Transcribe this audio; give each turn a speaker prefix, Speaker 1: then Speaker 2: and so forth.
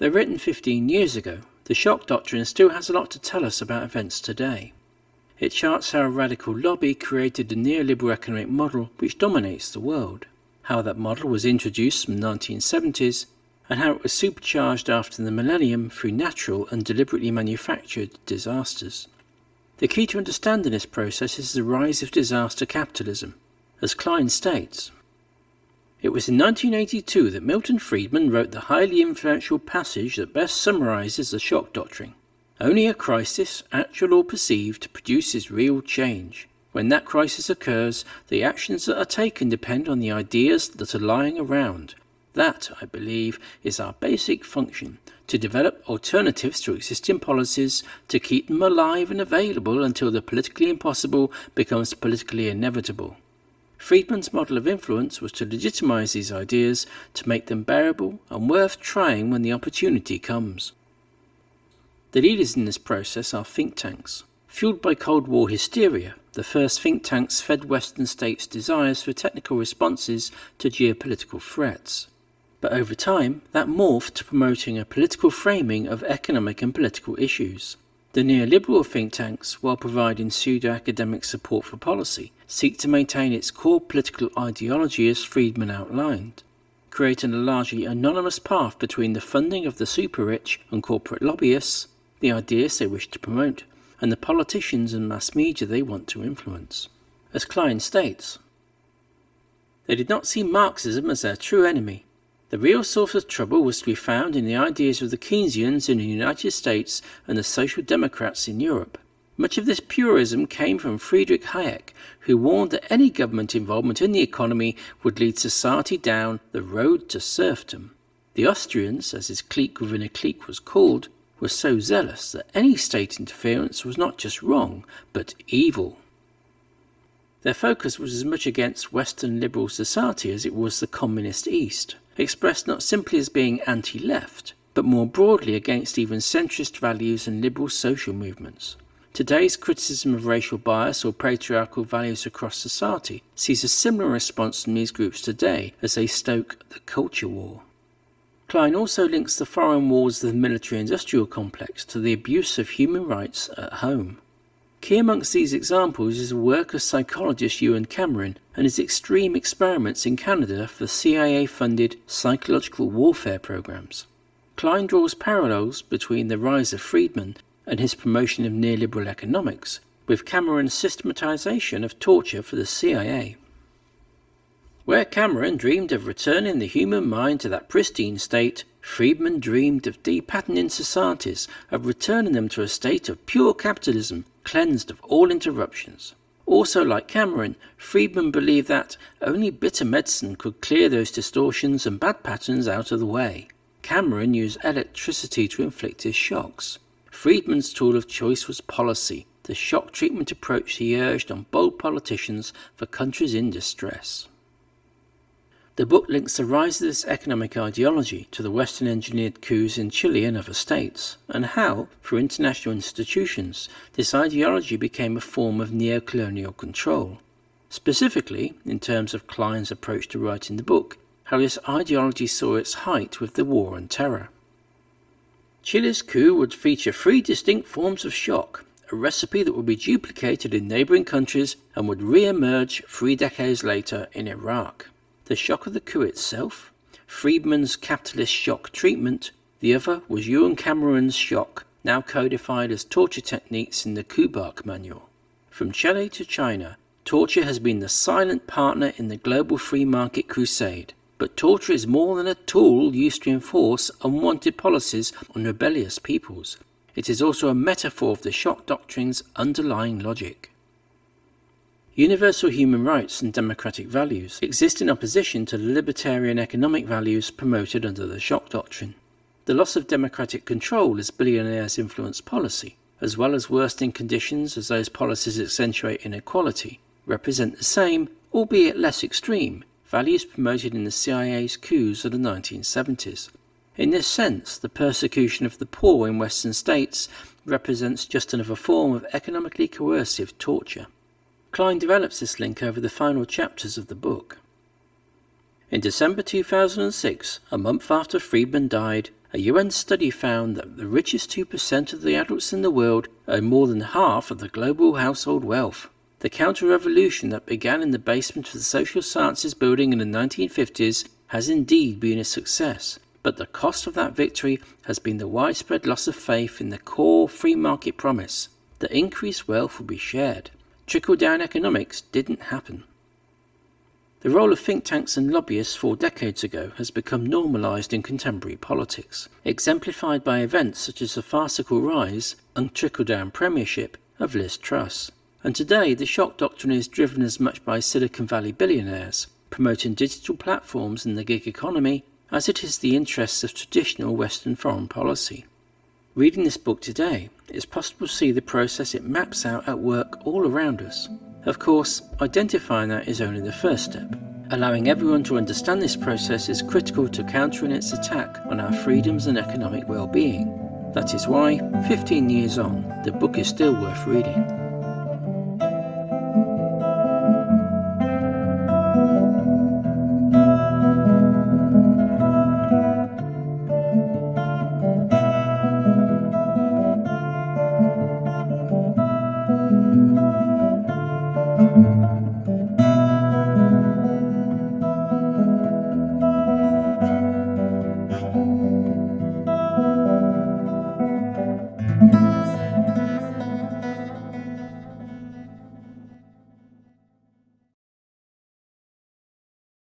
Speaker 1: Though written 15 years ago, the shock doctrine still has a lot to tell us about events today. It charts how a radical lobby created the neoliberal economic model which dominates the world, how that model was introduced from the 1970s, and how it was supercharged after the millennium through natural and deliberately manufactured disasters. The key to understanding this process is the rise of disaster capitalism, as Klein states. It was in 1982 that Milton Friedman wrote the highly influential passage that best summarizes the shock doctrine. Only a crisis, actual or perceived, produces real change. When that crisis occurs, the actions that are taken depend on the ideas that are lying around. That, I believe, is our basic function to develop alternatives to existing policies, to keep them alive and available until the politically impossible becomes politically inevitable. Friedman's model of influence was to legitimize these ideas, to make them bearable and worth trying when the opportunity comes. The leaders in this process are think tanks. Fueled by Cold War hysteria, the first think tanks fed Western states' desires for technical responses to geopolitical threats. But over time, that morphed to promoting a political framing of economic and political issues. The neoliberal think tanks, while providing pseudo-academic support for policy, seek to maintain its core political ideology as Friedman outlined, creating a largely anonymous path between the funding of the super-rich and corporate lobbyists, the ideas they wish to promote, and the politicians and mass media they want to influence. As Klein states, they did not see Marxism as their true enemy, the real source of trouble was to be found in the ideas of the Keynesians in the United States and the Social Democrats in Europe. Much of this purism came from Friedrich Hayek, who warned that any government involvement in the economy would lead society down the road to serfdom. The Austrians, as his clique within a clique was called, were so zealous that any state interference was not just wrong, but evil. Their focus was as much against Western liberal society as it was the communist East expressed not simply as being anti-left, but more broadly against even centrist values and liberal social movements. Today's criticism of racial bias or patriarchal values across society sees a similar response from these groups today as they stoke the culture war. Klein also links the foreign wars of the military-industrial complex to the abuse of human rights at home. Key amongst these examples is the work of psychologist Ewen Cameron and his extreme experiments in Canada for CIA-funded psychological warfare programs. Klein draws parallels between the rise of Friedman and his promotion of neoliberal economics, with Cameron's systematization of torture for the CIA. Where Cameron dreamed of returning the human mind to that pristine state, Friedman dreamed of depatterning societies, of returning them to a state of pure capitalism cleansed of all interruptions. Also, like Cameron, Friedman believed that only bitter medicine could clear those distortions and bad patterns out of the way. Cameron used electricity to inflict his shocks. Friedman's tool of choice was policy, the shock treatment approach he urged on bold politicians for countries in distress. The book links the rise of this economic ideology to the Western engineered coups in Chile and other states, and how, through international institutions, this ideology became a form of neo-colonial control. Specifically, in terms of Klein's approach to writing the book, how this ideology saw its height with the War on Terror. Chile's coup would feature three distinct forms of shock, a recipe that would be duplicated in neighbouring countries and would re-emerge three decades later in Iraq the shock of the coup itself, Friedman's capitalist shock treatment, the other was Ewen Cameron's shock, now codified as torture techniques in the Kubark manual. From Chile to China, torture has been the silent partner in the global free market crusade, but torture is more than a tool used to enforce unwanted policies on rebellious peoples. It is also a metaphor of the shock doctrine's underlying logic. Universal human rights and democratic values exist in opposition to the libertarian economic values promoted under the shock doctrine. The loss of democratic control as billionaires influence policy, as well as worsening conditions as those policies accentuate inequality, represent the same, albeit less extreme, values promoted in the CIA's coups of the 1970s. In this sense, the persecution of the poor in Western states represents just another form of economically coercive torture. Klein develops this link over the final chapters of the book. In December 2006, a month after Friedman died, A UN study found that the richest 2% of the adults in the world own more than half of the global household wealth. The counter-revolution that began in the basement of the social sciences building in the 1950s has indeed been a success, but the cost of that victory has been the widespread loss of faith in the core free market promise that increased wealth will be shared. Trickle-down economics didn't happen. The role of think tanks and lobbyists four decades ago has become normalised in contemporary politics, exemplified by events such as the farcical rise and trickle-down premiership of Liz Truss. And today, the shock doctrine is driven as much by Silicon Valley billionaires promoting digital platforms in the gig economy as it is the interests of traditional Western foreign policy. Reading this book today, it's possible to see the process it maps out at work all around us. Of course, identifying that is only the first step. Allowing everyone to understand this process is critical to countering its attack on our freedoms and economic well-being. That is why, 15 years on, the book is still worth reading.